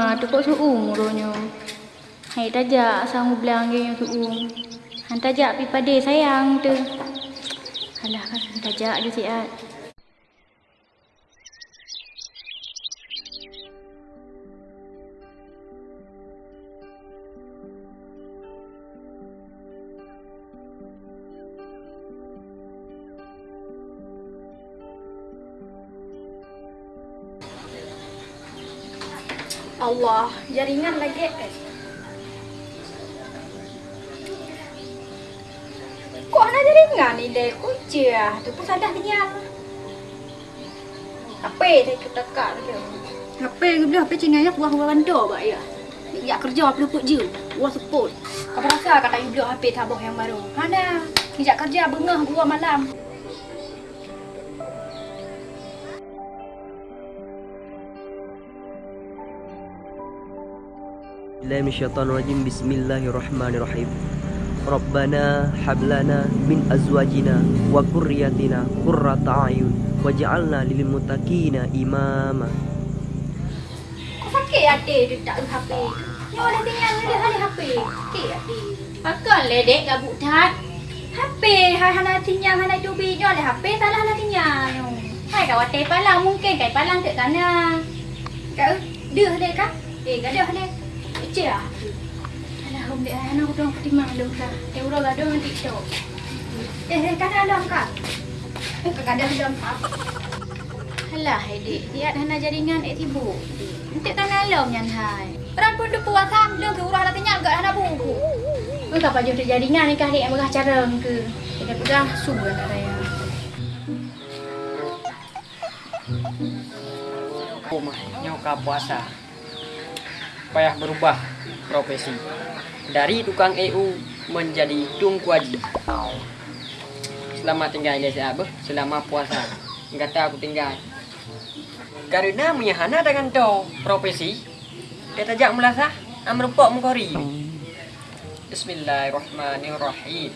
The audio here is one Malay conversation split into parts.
Uma tu kok suung ronyo. Hai tajak sang ublang ge yang suung. Han tajak pi pade sayang tu. Alah kan tajak je siat. Allah, jaringan lagi. Eh. Kok ada jaringan ni dek? Kunci ah. Tu pun sadah kenyang. HP saya ketekak dia. HP ke bila HP cingai ya buah buah bandar bak ya. Ya kerja apa pun je. Buah seput. Apa rasa kata you beli HP tabung yang baru? Mana? Kijak kerja bengah gua malam. الله من الشيطان الرجيم بسم الله الرحمن الرحيم ربنا هب لنا من ازواجنا وذرياتنا قرة اعين واجعلنا للمتقين اماما Kau sakit hati dia tak ada HP. Yang ada tinggal dia ada HP. Sakit hati. Akan le dek gabuk tat. HP, hai hana tinggal hana dubi dia ada HP salah hana tinggal. Hai kau ate palang mungkin kai palang tak kana. Kau dia dek kan? Eh, gadah dek. Ece ah. Alah hom dek ana aku dong ketimang lu ka. Dia uro gaduh nanti tu. Eh, eh kan ada kak. Eh, gadah dalam kak. Alah hai dek, dia hana jaringan ek tibu. Nanti tanah lom nyan hai. Orang pun dia puasam, dia ke urah latihnya enggak ada buku. Engkau apa jumpa jaringan ni kah dek yang berah cara ke? Kita pegang subuh nak raya. rumah nyoka puasa payah berubah profesi. Dari tukang EU menjadi tungkuaji selama tinggal di apa? Selama puasa. Kata aku tinggal. Karena menyahana dengan to profesi kita jak melasa amrupok mengkori Bismillahirrahmanirrahim.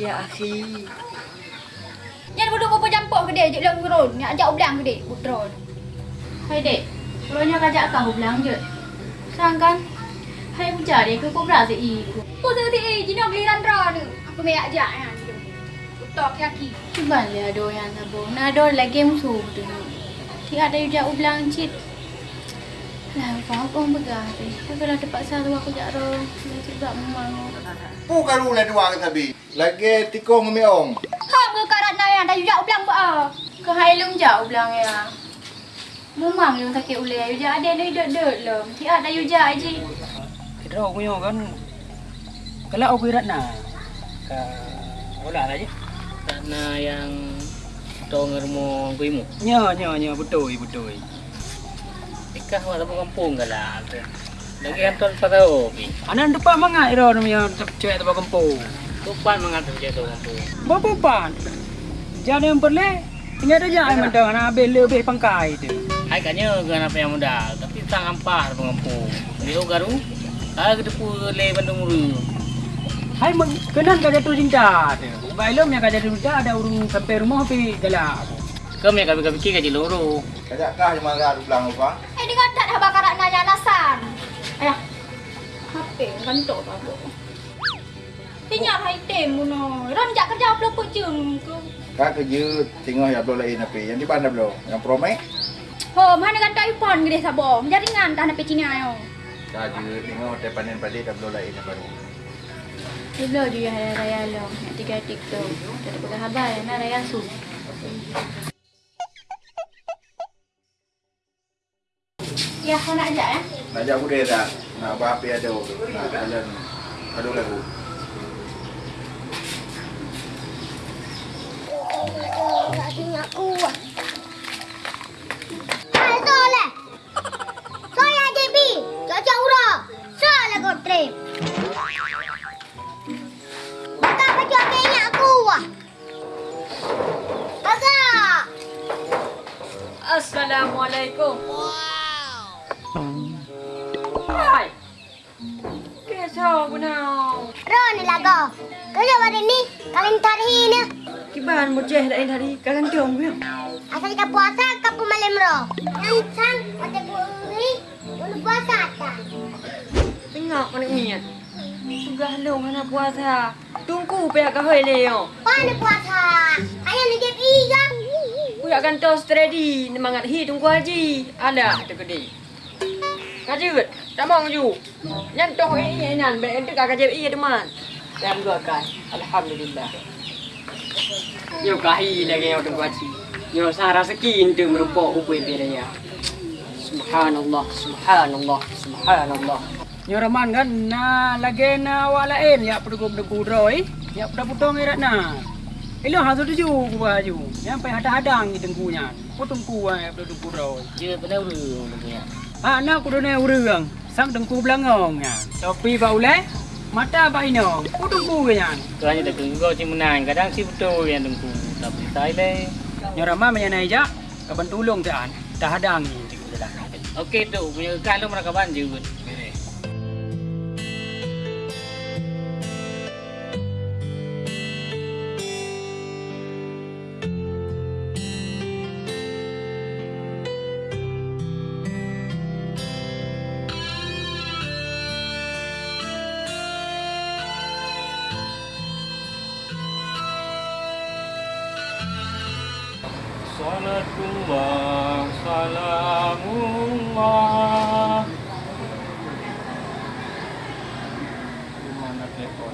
Ya akhi Yang bodoh kau jampok ke dia, je lang ngeron. Ni ajak ublang ke dia, putron. Hai dek, Pulonya kajak kau belang je. Sang kan? Hai buja dia ke kau berasa i. Kau tu ti eh, jina beli randra ni. Aku mai ajak ya. Utok kaki. Cuba le ado yang sabo. Na ado la game su tu. Ti ada uja ublang cit. Lah, kau pun begah. Tapi kalau terpaksa tu aku jak ro. Dia juga memang. Bukan ulah dua ke tabi. Lagi tikung mi ong. Hang ke karat na yang dah ajak ublang ba. Kau hai lung jak ublang ya. Memang yang sakit ulai uja ada ni dek-dek lem. Ti ada uja aje. Kita aku punya kan Kalau aku irat na Ka Olah lah je Karena yang Tahu ngermo kuimu Nya nya nya betul betul Ikah mak tapu kampung ke lah tu. Lagi kan tuan tak tahu pi. Anak depan mangat ira ni yang cewek tempat kampung Tupan mengatur je tahu kampung. Berapa pan Jadi yang perle Tinggal ada je ai mentang anak habis lebih pangkai tu Hai katnya kan apa yang muda, tapi sang ampah tapu kampung. Dia garu. Ah kita pu le Bandung Uru. Hai meng kenan ka jatuh cinta tu Bailom yang ka jatuh cinta ada urung sampai rumah pi galak Kami kami kami kira je loro. Kajak kah yang marah du belang apa? Eh, dia kata dah bakarat na yang alasan. Ayah. HP kantor apa? Tinggal hai tem muno. Ron jak kerja apa pun jeng ke. Kak kerja tengok ya belum lain apa. Yang di mana belum? Yang promek? Ho, mana kan tak ipon gede sabo. Jaringan tak nak Cina yo. Kak kerja tengok te panen pada dah belum lain apa. Dulu je ya hari raya long. Nak tiga TikTok. Tak ada pegang habar nak raya su. Ya, kau nak ajak eh? Nak ajak budaya tak? Nak apa apa ada. Nak jalan. Aduh lagu. Assalamualaikum. Hai. Kesau benau. Ron lago. Kerja hari ni kalian tarihin ya. Kiban mujeh dah ini hari kalian tiong biar. Asal kita puasa kapu malam roh. Yang sang ada buri, untuk puasa tak. Tengok anak ni. Sudah long anak puasa. Tunggu pihak kahwin yo. Mana puasa? Ku akan tos ready nemangat hi tunggu haji. Ada tu gede. Kajut, tamang ju. Yang toh ini nan be entuk kajut iya teman. Dan gua kan. Alhamdulillah. Yo kahi lagi yo tunggu haji. Yo sara sekin tu merupa upui biraya. Subhanallah, subhanallah, subhanallah. Nyo Rahman kan na lagi na walain ya perdu perdu droi ya perdu putong irat na. Ilo hasil tuju ku baju. Yang pai hadang-hadang ni tengkunya. Potong ku ya perdu perdu droi. Dia pada urang dia. Ha na ku done urang. Sang tengku belangong ya. Topi ba ule mata ba ino. Potong ku ya. Tu hanya tak tunggu si menang. Kadang si betul yang tunggu. Tapi saya le. Nyo Rahman manya na ija kaban tulong taan. Dah hadang ni tengku dah. Okey tu punya kalau mereka banjir. Salatullah, salamullah. Mana telepon?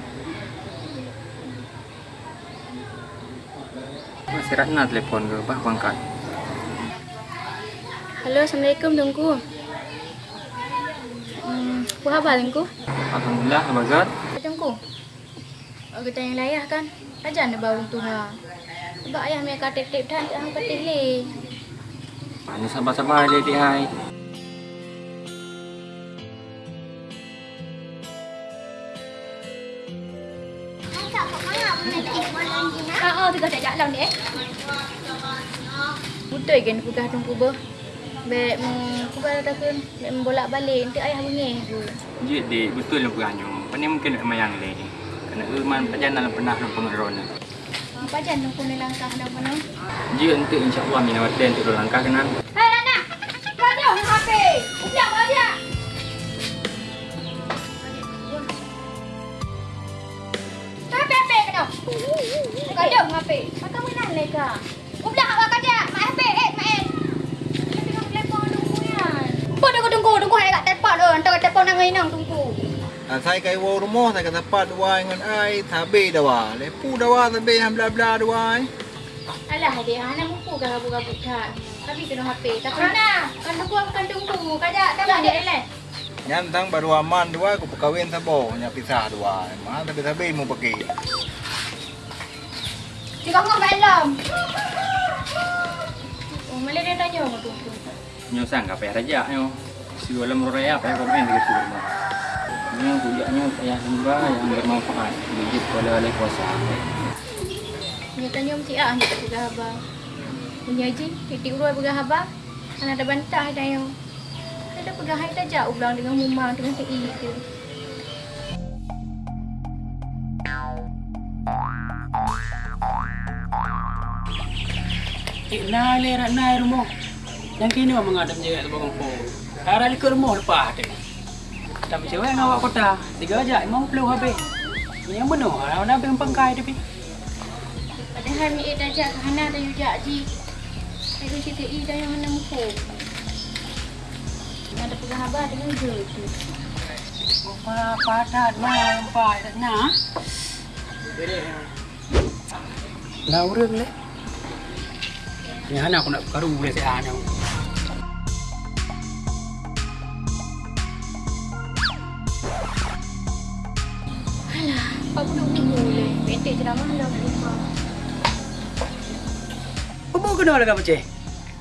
Masih Ratna telepon ke? Bah angkat. Halo, Assalamualaikum Tungku. Hmm, apa khabar Tungku? Alhamdulillah, Abazat. Tungku. Aku tanya ayah kan. Ajar nak bawa tu ha. Sebab ayah punya kata tip dah tak angkat tele. Ini sabar-sabar dia dia hai. Tak apa mana boleh pergi malam ni nak. Ha oh, tiga tak jalan ni eh. Betul kan pegah tungku ber. Bek hmm, aku baru takkan bek bolak balik nanti ayah bunyi. Jadi betul lah peranyu. Pani mungkin nak mayang le. Kena iman perjalanan pernah nak pengerona. Apa jan tungku ni langkah dah mana? Jika untuk insya-Allah mina waten untuk langkah kenan. Hei Rana, kau dia ni HP. Udah bawa dia. HP HP kena. Kau dia HP. Maka menang leka. Udah awak kerja. Mak HP eh mak eh. Tengok telefon tungku yan. Apa dia kau tunggu tunggu hai kat tepat tu. Entah kat tepat nang inang Ah, saya kai wo rumah saya kata pat dua dengan ai tabe dawa. Lepu dawa tabe yang bla bla dua. Alah dia anak mupu kan rabut-rabut kan. Tapi kena HP. Tak pernah. Kan aku kan tunggu. Kajak tak dia eleh. Nyantang baru aman dua aku perkawin sabo nya pisah dua. Mana tabe tabe mu pergi. Jika kau malam. Oh, malah dia tanya aku tunggu. Nyo sang ka payah raja nyo. Si dalam raya payah komen dekat rumah. Nyo kujaknya payah sembah yang bermanfaat. Bijit oleh oleh kuasa. Dia tanya mesti ah dia tak pegang abang. Punya je, titik urut pegang abang. Kan ada bantah dah yang. Ada pegang hai jauh ulang dengan mumang dengan TI tu. Eh, na le Ratna rumah. Yang kini memang je kat belakang po. Arah ke rumah lepas tu. Tapi cewek dengan awak kota. Tiga aja, emang perlu habis. Yang benar, orang nak pergi pangkai tapi. Padahal mi dah jak ke hana dah yujak ji. Saya cerita i dah yang hana muka. Ada pegang abang dengan je tu. Apa padat mah empat Ratna. Laura le. Ni hana aku nak karu boleh saya hana. Alah, apa duk tunggu le. Metek ceramah dah rumah. Apa kena lagi macam?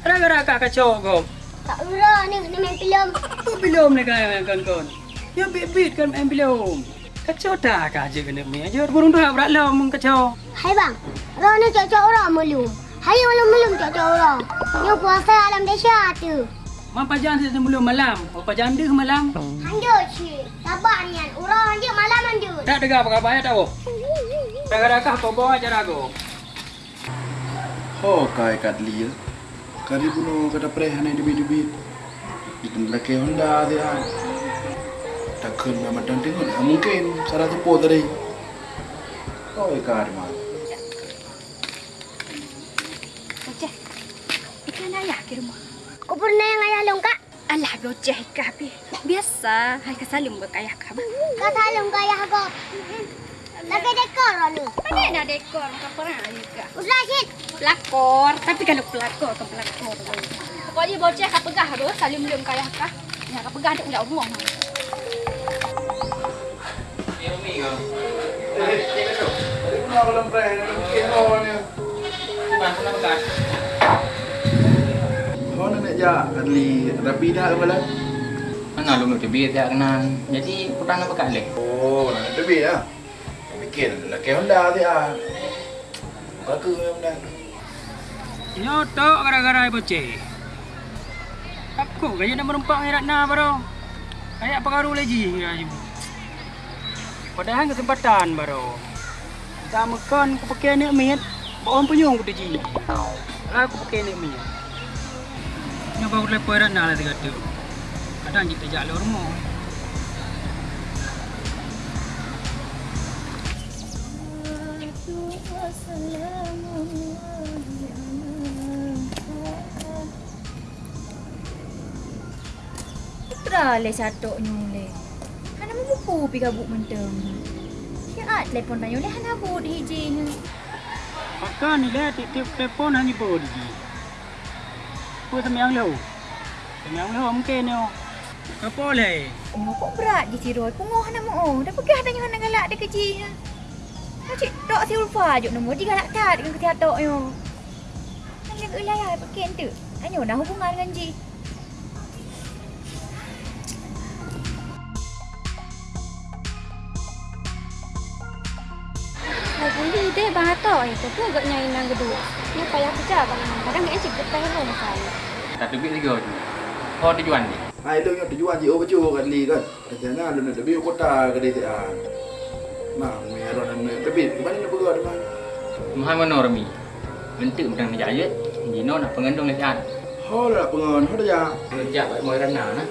Raga-raga kacau kau. Tak urah ni kena main filem. Apa belum ni kan kawan-kawan? Yang bit-bit kan main belum. Kacau tak aja kena main aja. Burung tu berat lah mung kacau. Hai bang. Orang ni cocok orang melum. Hari malam melum cocok orang. Ni puasa alam dahsyat tu. Mampa jangan saya sebelum malam. Mampa janda ke malam? Handuk cik. Sabar nian. Orang je malam handuk. Tak dengar apa khabar ya tahu. Raga-raga kau bawa aja rago. Oh kai kat lia. Kari bunuh kata pereh hanai debit-debit. Itu lelaki Honda dia. Takkan memang dan tengok. Mungkin salah tepu tadi. Oh, ikan mah. Ikan ayah ke rumah. Kau pernah yang ayah long kak? Alah bocah ikan api. Biasa. Hai salim buat ayah kak. Kau salam ke ayah kau. Lagi dekor ni. Mana nak dekor kau pernah juga. Usah Syed. Pelakor. Tapi kalau pelakor ke pelakor. Pokoknya bocah kak pegah tu. Salim belum ke ayah kak. Ya kak pegah tu udah umum. Ni Rumi kau. Kari bunuh kalau pereh hanai mungkin oh ni. Cuba sana bekas. Oh, nak jak. Adli rapi dah ke malam? Mana lu nak tebit tak kenal. Jadi putang nak leh. Oh, nak debit lah. Fikir lelaki Honda dia. Bukan ke Honda. Nyotok gara-gara boceh. Aku kaya nak merempak dengan Ratna baru. Kayak pengaruh lagi ya ibu. Padahal kesempatan baru. Tak makan aku pakai ni mit. Orang penyung aku ji. Aku pakai ni mit nyoba baru lepas nak lah kata kadang kita jalur rumah Putra le satok ni le. Hana mau buku kabuk buk mentem. at le pon tanya le hana buat hiji ni. Pakai ni lah, le tiap telefon hanya boleh apa semiang lu? Semiang lu mungkin yo. Oh. Apa le? Oh, kok berat di tiroi. Pengoh nama o. Dah pergi hatanya hendak galak dia kecil. Ya. ha. Macik tok si Ulfa je nama dia galak tak dengan ketiak tok yo. Nang lek ulai ai pergi tu. Anyo dah hubungan dengan ji. Kuli deh bang Ato, itu eh, pun agaknya inang geduk. Ini payah kerja bang Kadang-kadang cik getah rumah masalah. Tak tebit tiga tu. Kau tujuan ni. Hai lu yang tujuan je over jo kat li kan. Katanya lu nak debit kota ke dia ah. Mak merah dan debit. Mana nak pergi ada Mahal mana Rumi? Bentuk macam ni jaya. Dino nak pengendung lekat. Ho lah pengon, ho dah ya. Kerja buat rana nah.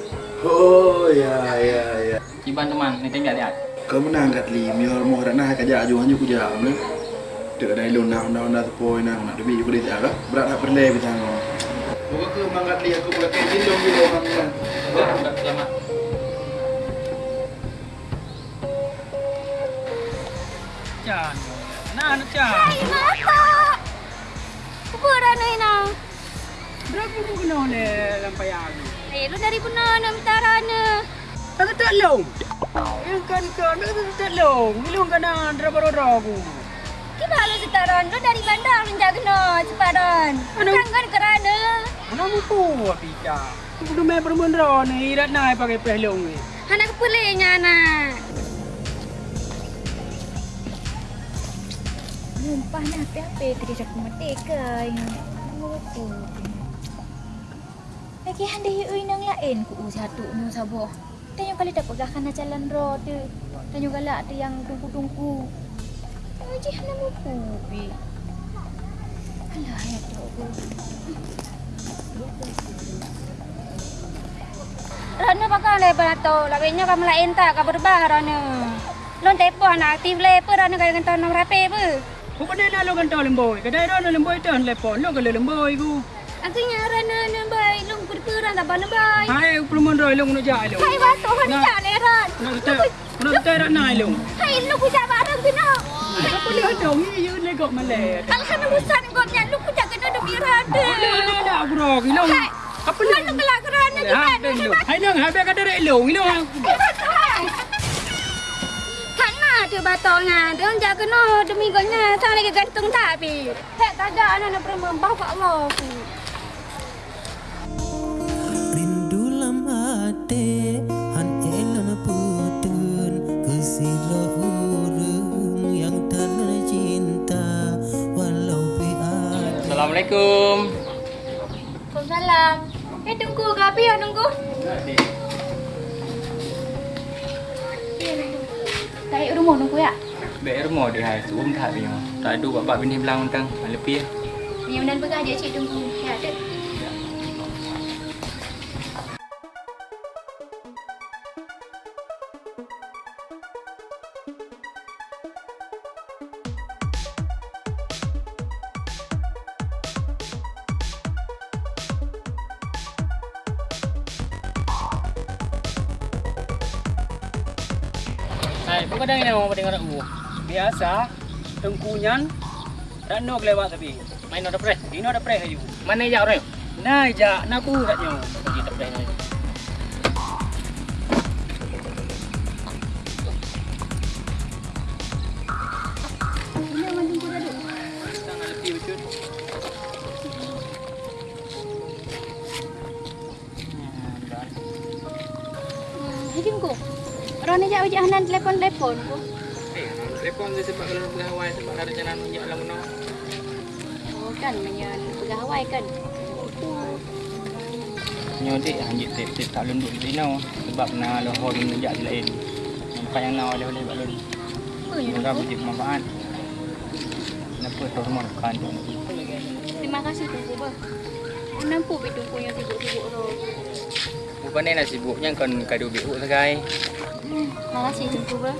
Oh ya ya ya. Ciban teman ni tengok lihat. Kau menang kat li, mi hormo dah nah kerja aju hanya ku jam ni. Dek dah lu nak nak nak nak nak debit ku dia lah. Berat nak perle bitang. Li aku boleh kain dindong di orang ni. Selamat. Can. Nah, nak can. Hai mata. Apa dah ni nang? Berapa pun kena oleh lampai aku. Eh, lu dari mana nak minta rana? Tak kata long. Yang kan kan tak kata long. Long kan nak drama aku. Kita lu setaran lu dari bandar lu jaga no sepadan. Kan kan kerana. Mana mampu apa ika? Aku belum main permundra ni. Irat naik pakai pehlong ni. Anak kepulihnya anak. Mumpah nak apa-apa kerja aku merdeka ya. Apa? Lagi hande ui nang lain ku satu nyu sabo. Tanya kali tak pegah kana jalan ro tu. Tanya galak tu yang tungku-tungku. Aji hana mu kubi. Alah ya tu. Rana pakai le berato, laginya kamu lain tak kau berbah Rana. Lon tepo anak aktif le apa Rana kaya kentang nom rapi apa. Aku pada nak lo kantau lemboi. Kedai ro lemboi tu telepon. Lo kalau lemboi ku. Akunya Rana nambai, lung berperan tak bana bai. Hai lo nak jai lo. Hai batu hani tak le Nak nak kata rat naik lo. Hai lu ku jabat ran kena. Apa dia dong ni you le kok malai. Alhamdulillah busan kau nya lu ku jaga kena de biran de. Ada ada aku ro lo. Apa lu? Lu kelak Rana Ha, ben lo. Hai nang ha be kata rek lo. Lo. Kana tu batongnya, dia jaga kena demi gonya, sang lagi gantung tapi. Hek tak ada anak nak pernah bawa Allah. Assalamualaikum. Waalaikumsalam. Eh tunggu ke api ya tunggu. Tarik rumah tunggu ya. Baik rumah dia hai tu tak dia. Tak ada bapak bini belang tang. Lebih. Yang dan pegang je cik tunggu. Ya ada. Biasa, tengkunyan, tak no kelewat tapi. Main ada press. Ini ada preh ayu. Mana jak orang? Nah, ja, nak aku tak nyo. Bagi tak press ni. Betul. Jadi ko. Orang ni jak wajah hanan telefon-telefon ko. Telefon dia sebab kalau nak berhawai sebab ada jalan minyak lah mana. Oh kan menyan pegawai kan. Nyodik hanjit tip-tip tak lunduk di sini sebab nak lohor minyak di lain. Nampak yang nak oleh-oleh buat lori. Murah berjib manfaat. Kenapa tu semua bukan tu? Terima kasih tunggu ba. Nampu pi tunggu yang sibuk-sibuk tu. Bukan ni nak sibuknya kan kadu biuk segai. Makasih tunggu ba.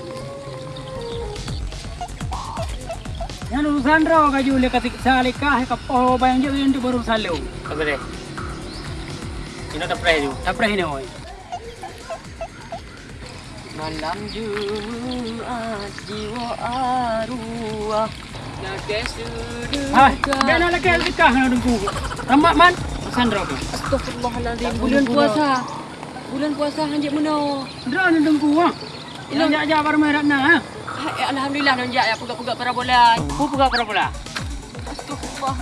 Yang urusan raw kaju le katik salika he kapo bayang je yang tu baru salu. Apa dia? Ini ada press tu. Tak preh ni oi. Malam Jumat jiwa arwah Nakes duduk Hai, dia nak lagi nikah nak dengku. Ramak man, raw tu. Astagfirullahaladzim Bulan puasa Bulan puasa hanjit meno Dra nak dengku ah. Ini jak jak baru merah na ha. Alhamdulillah nonjak ya pegak-pegak para bola Pu pegak pula? Astagfirullah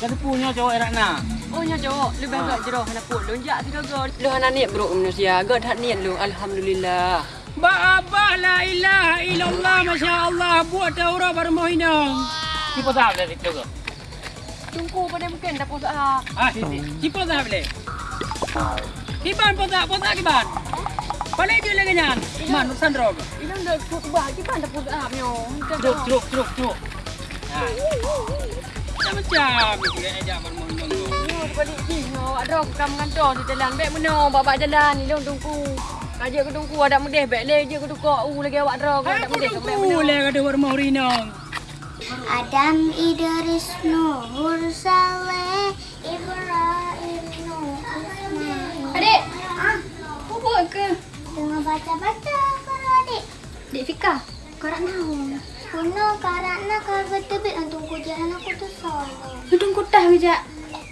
Jadi punya cowok erak na. Oh nya jawab lebih agak jeroh hana pun lonjak tidak go. Lu hana niat bro manusia. God hat niat lu alhamdulillah. Ba apa la ilaha illallah masya Allah buat daurah hinang. Siapa tahu dari situ ke? Tunggu pada mungkin dah puasa. Ah, sini. Siapa dah boleh? Kiban posa, posa kiban. Paling dia lagi nyan. Man, urusan drog. Ini dah kut bah kita dah puasa ah nyo. Truk, truk, truk, truk. Ha. Macam-macam ni dia ajak baru mau hinang. Nyo balik sini nyo. Ada kam ngantor di jalan baik meno babak jalan ni long tunggu. Kaja ke tunggu ada mudih baik le je ke tukar u lagi awak drog ada Aku ke baik meno. boleh kata baru mau hinang. Adam Idris Nuhur Saleh Ibrahim Nuh Ismail Adik. Ah, bubuk ke? Tengah baca-baca kalau adik Dek Fika. Kau nak nahu. Kuno karena kalau betul-betul untuk kujalan aku tu salah Hidung kutah bijak.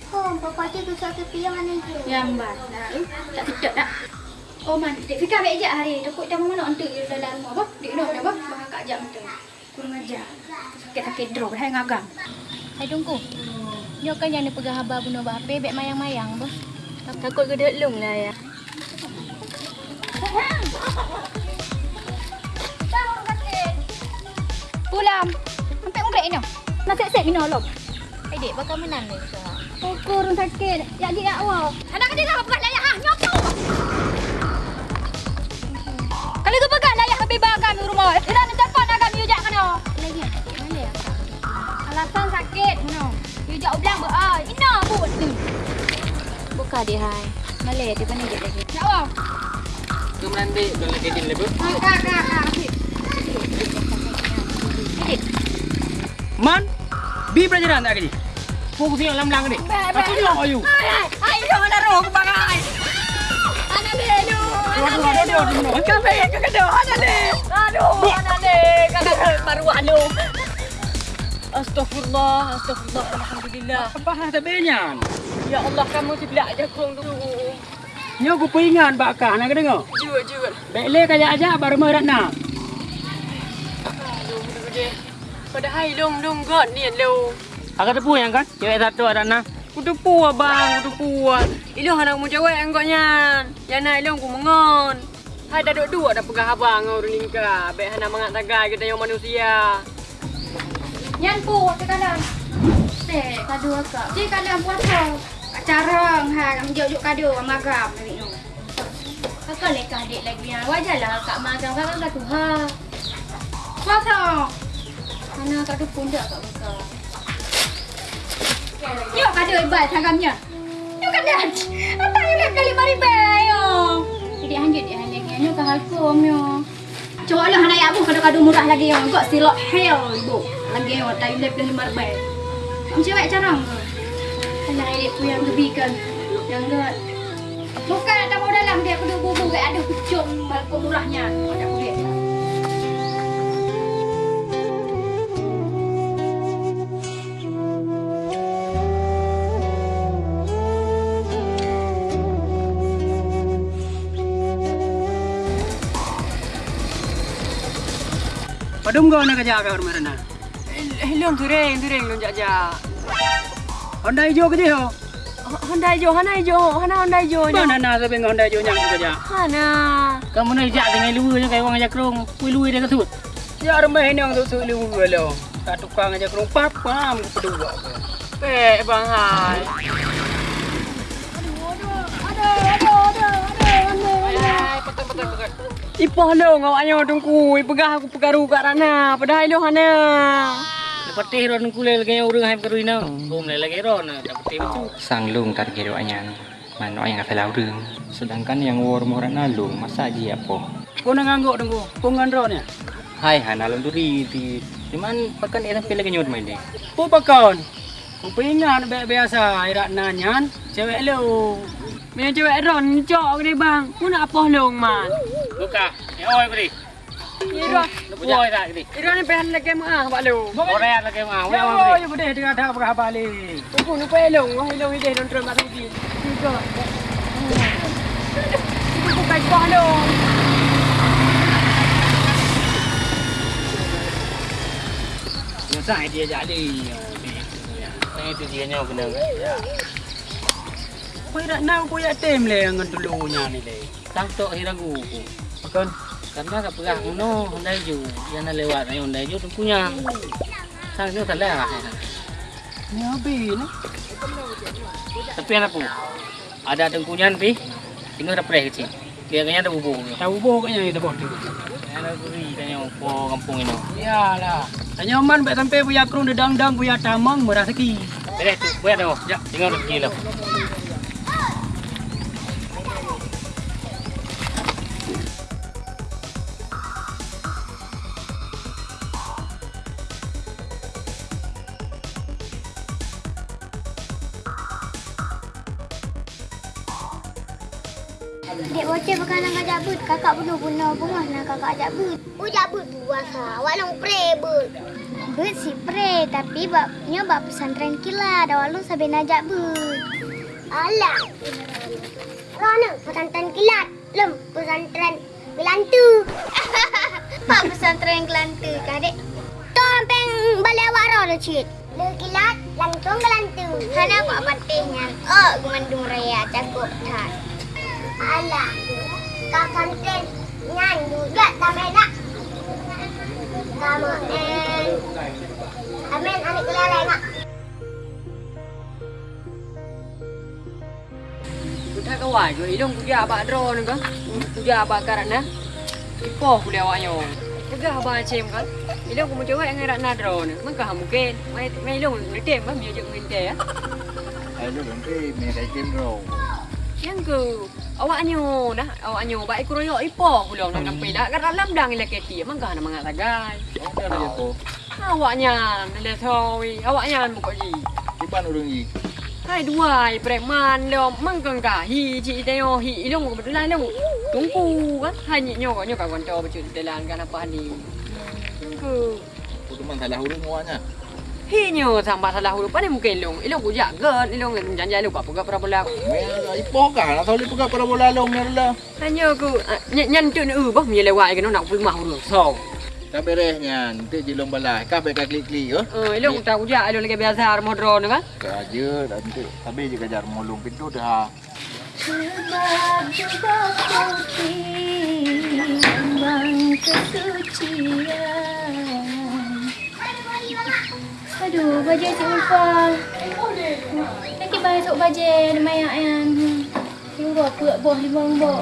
Oh, bapak dia besar ke piang mana je Yang mana? Tak sedap tak? Oh man, Dek Fika baik je hari. Dekut dah mana untuk di dalam rumah. Apa? Dek nak apa? Bahang kak tu. Kurang ajar. Sakit-sakit drop dah ngagang. Hai tunggu. Nyo kan yang ni pegang haba bunuh bape bek mayang-mayang bos. Takut gedek lung lah ya. Pulang. Sampai muka ini. Nak set-set minum lom. Hai dek, bakal menang ni. Pukul orang sakit. Ya dia ya awak. Anak dia dah buat layak ha. Nyopo. Kalau tu pegang layak habis bang kami rumah. Ira nak dapat nak kami ujak kena. Lagi mana ya? Alasan sakit. No. Ujak ulang ber ai. Ina pun. Buka dia hai. Malay dia pandai dia lagi. Ya awak. Lagi. Man, bi pelajaran tak kini? Fokus yang lam-lam ni. Aku ni nak ayu. Ai, jangan nak roh ke bangai. Anak dia tu. Aduh, aduh, aduh, aduh. Kafe ke kedua anak dia. Aduh, anak dia. Kakak baru alu. Astagfirullah, astagfirullah, alhamdulillah. Apa hal sebenarnya? Ya Allah kamu tidak aja kurang dulu. Nyo aku peringat bakah nak dengar. Jujur, jujur. Bele kaya aja baru mau nak. Aduh, budak dia. Padahal long long god ni lo. Agak tepu yang kan? Cewek satu ada nak. Kudu puas bang, kudu puas. Ilo anak mu cewek enggaknya. Ya nak ilo ku mengon. Hai dah dua dah pegang abang ngau lingka. Baik hana mangat tagai kita yang manusia. Nyan pu ke kanan. Teh, kadu akak. Cik kanan puasa. Kak carang ha, jauh-jauh kadu magam ni. Kakak lekah adik lagi yang wajarlah kak magang kakak kat tu ha. Puasa. Mana kak tu pun dah kak magang. Yuk kadu ibat hagamnya. Yuk kanan. Apa yang nak kali mari bayo. Jadi hanjut dia hanjut Yuk kak hakum yo. Coba lah anak ibu kadu-kadu murah lagi yang kok silok hell ibu. Lagi yang lep dan lima ribu. Cewek carang? Anak adik pun yang gebikan, Yang enggak Bukan tak lah. mau dalam dia perlu bubu Gak ada pucuk Walaupun murahnya Tak kulit. Padum kau nak kerja ke rumah Rana? Eh, lu yang tu reng, tu reng lu jajak. Honda hijau kerja ho. Honda hijau, Honda hijau, Hana Honda hijau. Mana nak sampai Honda hijau yang kerja? Hana. Kamu nak jak dengan luar je kayak orang ajak kerong. Kui luar dia ketut. Ya rumah ini yang tu tu lu lo. Tak tukang aja kerong pap pam ke pedua. Eh, Bang Hai. Ipah lo ngawaknya tungku, pegah aku pegaru kat Rana. Padahal lo Hana. Lepas teh ron kulel lagi orang hai perlu ina. Bom lagi ron. Dapat teh itu. Sang lung tar kira anyan. Mana yang kata laurung. Sedangkan yang war moran alung masa aja apa? Kau nak ngangguk tunggu. Kau ngandro ni. Hai hana alung turi di. Cuman pakan sampai lagi nyot main deh. Kau pakon. Kau pengen biasa irak nanyan. Cewek lo. Punya cewek Ron cok ni bang. Ku nak apa long man. Buka. Ya oi beri. Ira. Oi tak ni. Ira ni pengen lagi mah bak lu. Orang lagi mah. Ya oh, ya boleh dengan dah berapa balik. Ku nu pe long, wah long ide don terima rugi. Juga. Ku ku kai bah long. Masa dia jadi. Saya tu dia nyawa benar. Kau nak nak kau ya tem le dengan dulunya ni le. Santok hiragu. Pakon. Karena tak pegah kuno Honda hijau. Yang nak lewat ni Honda hijau tu punya. Sang tu tak lewat. Ni habis ni. Tapi anak pun. Ada tengkunyan pi. Tinggal ada preh kecil. Dia kayaknya ada bubuk. Tahu bubuk kayaknya itu bos tu. Ada guri tanya po kampung ini. Iyalah. Tanya man baik sampai punya krung dedang-dang punya tamang murah seki. Beres tu. Buat tu. Ya, tinggal rezeki lah. Bunga nak kakak ajak but. Ujak but buasa. Awak long pre but. But si pre tapi babnya bab pesantren kilat. Awak long sampai nak ajak but. Alah. Rona pesantren kilat. Lem pesantren Kelantu. Pak pesantren Kelantu kadek. Tompeng balik awak roh cik. Le kilat langsung Kelantu. Hana pak patihnya. Oh, gumandung raya cakup tas. Alah, kau kantin nyan juga tak nak. Kamu en, amin anik keleleng nak. Kita kawai tu, ilong kuja abak drone kan? Kuja abak karena. Ipoh kuliah awaknya. Pegah abak cem kan? Ilong kumu cewek yang ngerak na drone. Maka mungkin, mai mai ilong ni tem kan? Dia juga nginte ya. Ayo nanti mereka game row. Yang ke, awaknya dah, awaknya baik kuroyo ipoh kuliah nak nampai dah. Kat dalam dang ilak keti, maka nak mangat tagai. Apa ada je tu? Awaknya, nilai tawi. Awaknya muka ji. Iban urung ni. Hai dua, preman lo mangkang ka hi ci teo hi ilong ko betulan lo. Tungku kan hai ni nyo ko nyo ka konto becut telan kan apa ni. Tungku. Tu teman salah urung awaknya. Hi nyo sampai salah huruf ni mungkin ilong. Ilong ko jaga, ilong jangan lupa pegak para bola. Ipoh kah? Nak tahu pegak para bola long ni lah. Hanya ku nyan tu ni uh bah mi lewat kan nak pergi mahur so. Tak beresnya, nanti jilong balai. Kah baik klik-klik yo. Eh ilong tak ujak ilong lagi biasa armo drone kan. Kerja nanti tapi je kejar molong pintu dah. Sebab juga putih Lambang kesucian Aduh, baju Cik Ulfa. Nanti masuk baju ada mayak yang. Tunggu apa buah lima mbok.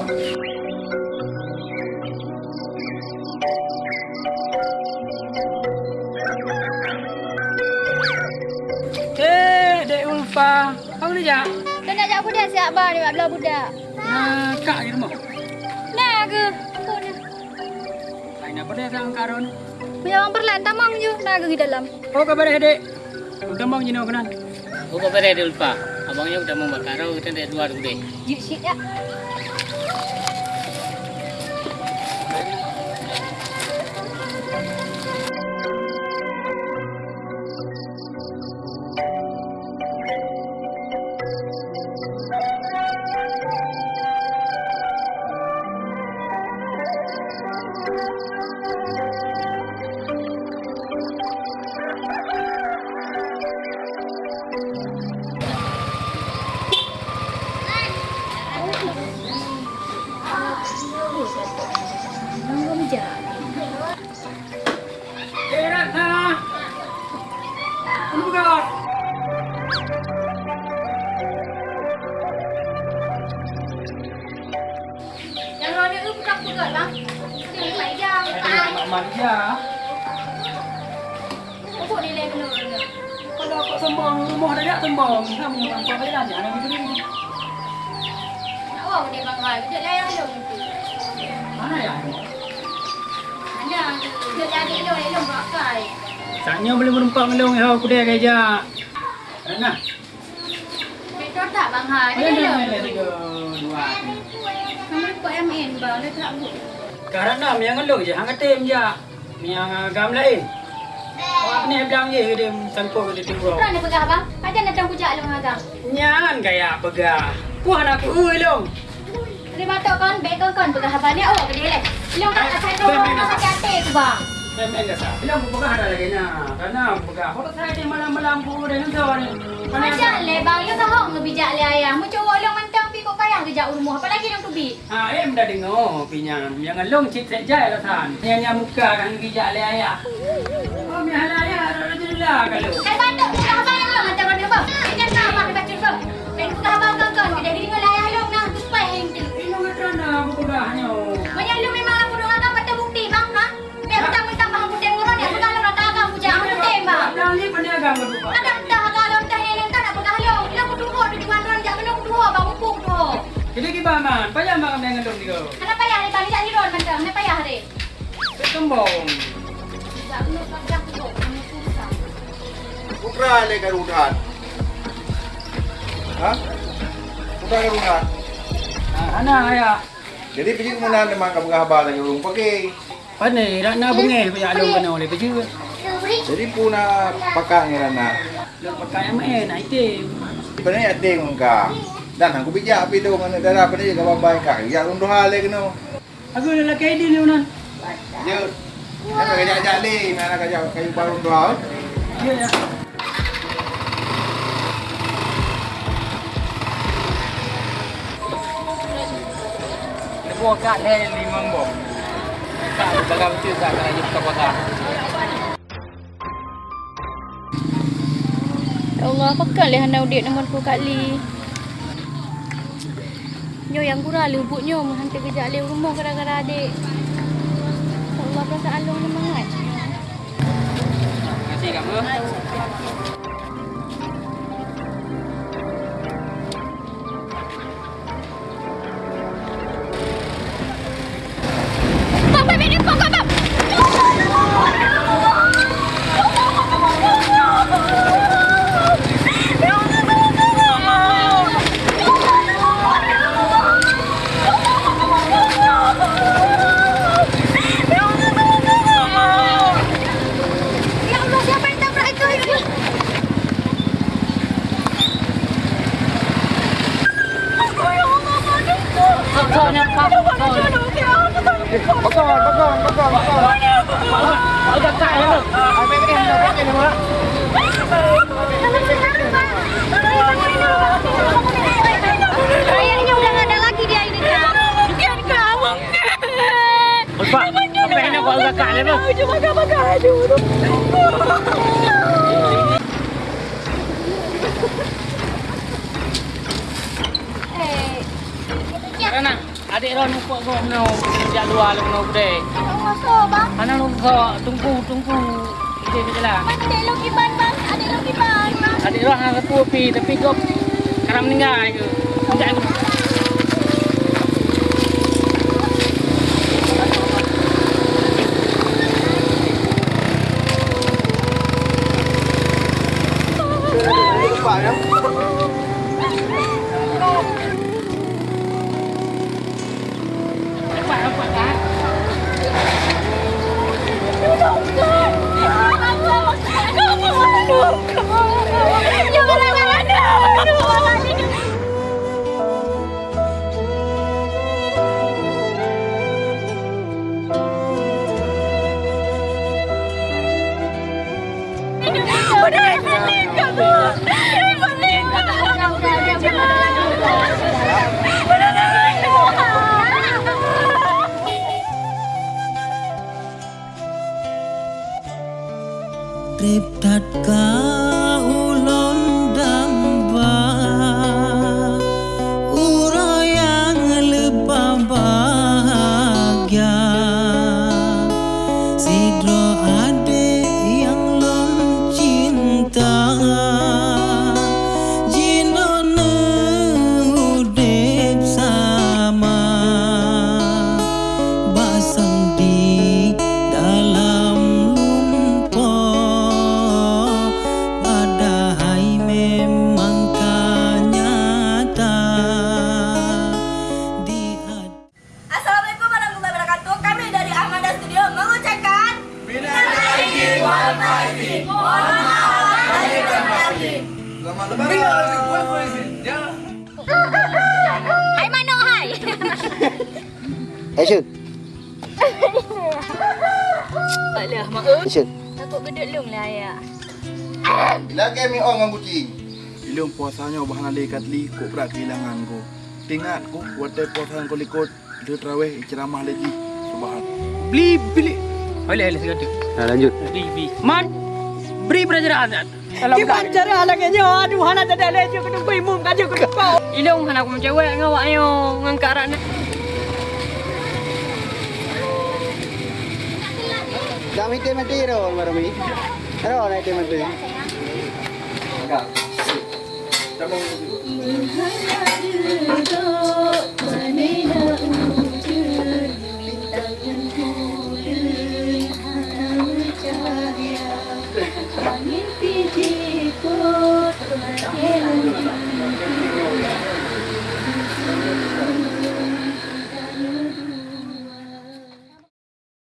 Eh, Dek Ulfa. Kau ni jak? Kau nak ajak budak siap bar ni, belah budak. Nah, kak di rumah. Nah ke? Kau ni. Lain apa dia sang karun? Punya orang perlahan tamang je. Nah ke di dalam. Oh, kabar Dek? Udah mau jino kenan. Buka beres dia lupa. Abangnya udah membakar. Kita dah dua dulu deh. Yuk, shit ya. Bang hai? Ada Dia dah long. main tiga dua. Kamu ikut MN bang. Dia tak buat. Karena yang ngelong je, hang katim je. Yang agam lain. Awak ni bilang je dia tangkap dia. Pernah ni pegah bang? Macam nak tanggung jawab long agam. Nyan kayak pegah. Puan aku ui long. Dia batok kon, beg kon pegah abang ni awak ke dia leh. Long kat atas tu, kat atas tu bang. Em em dah sah. Bilang aku pegah ada lagi na. Karena pegah. Kalau saya di malam-malam aku dia nanti ni. Macam le bang, you tahu ngebijak le ayah. Mu cowok long mantang pi kok payah kejak rumah. Apa lagi long tu bi? Ah, em dah dengar pinyam. Yang long cik jaya lah tan. Yang yang muka kan bijak le ayah. Oh, mi hala ayah alhamdulillah kalau. Eh batok pegah abang yang long mantang kon bang. Ingat nak abang baca tu. Beg pegah abang kon kon. Dia diri dengan ayah long nah tu supaya yang tu. Ini dah aku pegahnya. Bilang ni peniaga berbuka. Ada entah agak long tah ni entah nak long. Dia aku dua di jual ron jak belum dua bang tu. Jadi gimana man? Payah makan dengan long dia. Kenapa payah ni bang jak ni ron macam ni payah ni. Aku. Kamu susah. Putra le karudan. Ha? Putra karudan. Ah, anak ayah. Jadi pergi ke mana memang kamu khabar lagi rumah pakai. Pandai, nak nak bengeh punya long kena oleh pergi. Jadi puna pakai ngerana. Long pakai yang main, nak itim. Sebenarnya ada yang muka. Dan aku bijak api tu mana darah pada dia kawan baik kak. Ya unduh hal lagi no. Aku dah lelaki ini ni unan. Ya. Mana kerja kerja ni, mana kerja kayu baru unduh. Ya ya. Lepas kat lima bom. Kat bagai betul kat kalau je buka pakai. Ya Allah, apakah leh hendak udik nombor ku Kak Li? Nyo yang kurang le ubutnya menghantar kejap le rumah gara-gara adik. Ya Allah, perasaan long ni. Terima kasih kamu. Ron nampak kau no sejak luar lu no bude. masuk bang. Ana lu kau tunggu tunggu. Ide je lah. Adik lo kiban bang. Adik lo kiban. Adik Ron nak repu pi tapi kau kerana meninggal. Enggak aku. Action. Alah, mak. Action. Takut beduk lung lah ya. Bila kami orang dengan kucing. Ilung puasanya bahan ada ikat li kok berat kehilangan ko. Tingat ko waktu puasa ko likut dia terawih ceramah lagi. Subhan. Beli beli. Boleh boleh sekali. Nah, lanjut. Beli beli. Man. Beri pelajaran. Gimana cara lagi Aduh, hana tak ada lagi. Kena beri mum kaji aku kau. Ilung hana aku mencewek ngawak ayo ngangkat rak nak. Kami te mati ro marami. Ro na te mati. Enggak. Kamu